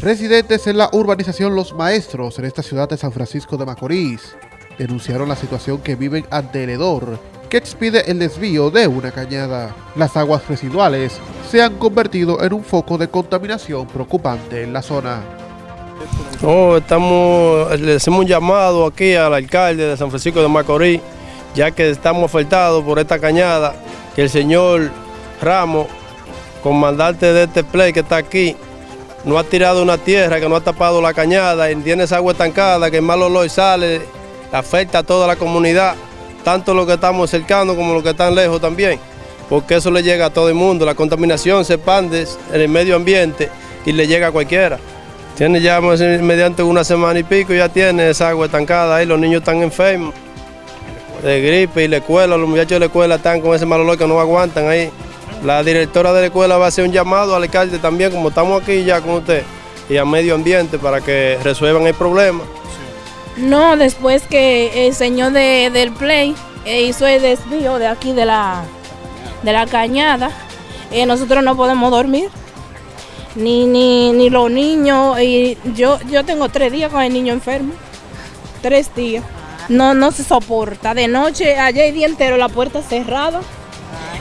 Residentes en la urbanización Los Maestros, en esta ciudad de San Francisco de Macorís, denunciaron la situación que viven ante el hedor que expide el desvío de una cañada. Las aguas residuales se han convertido en un foco de contaminación preocupante en la zona. Oh, estamos, le hacemos un llamado aquí al alcalde de San Francisco de Macorís, ya que estamos afectados por esta cañada, que el señor Ramos, comandante de este play que está aquí, no ha tirado una tierra, que no ha tapado la cañada, tiene esa agua estancada, que el mal olor sale, afecta a toda la comunidad, tanto los que estamos cercanos como los que están lejos también, porque eso le llega a todo el mundo, la contaminación se expande en el medio ambiente y le llega a cualquiera. Tiene ya mediante una semana y pico, ya tiene esa agua estancada ahí, los niños están enfermos de gripe y la escuela, los muchachos de la escuela están con ese mal olor que no aguantan ahí. La directora de la escuela va a hacer un llamado al alcalde también, como estamos aquí ya con usted, y al medio ambiente para que resuelvan el problema. No, después que el señor del Play eh, hizo el desvío de aquí de la, de la cañada, eh, nosotros no podemos dormir. Ni, ni, ni los niños, y yo, yo tengo tres días con el niño enfermo, tres días. No, no se soporta. De noche, ayer el día entero, la puerta cerrada.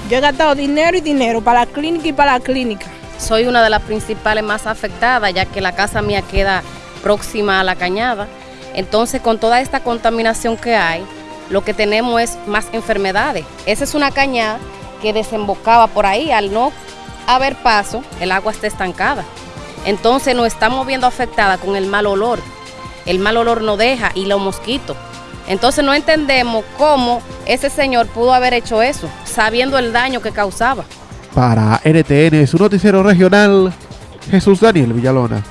Yo he gastado dinero y dinero para la clínica y para la clínica. Soy una de las principales más afectadas, ya que la casa mía queda próxima a la cañada. Entonces, con toda esta contaminación que hay, lo que tenemos es más enfermedades. Esa es una cañada que desembocaba por ahí. Al no haber paso, el agua está estancada. Entonces nos estamos viendo afectada con el mal olor. El mal olor no deja y los mosquitos. Entonces no entendemos cómo ese señor pudo haber hecho eso, sabiendo el daño que causaba. Para NTN, su noticiero regional, Jesús Daniel Villalona.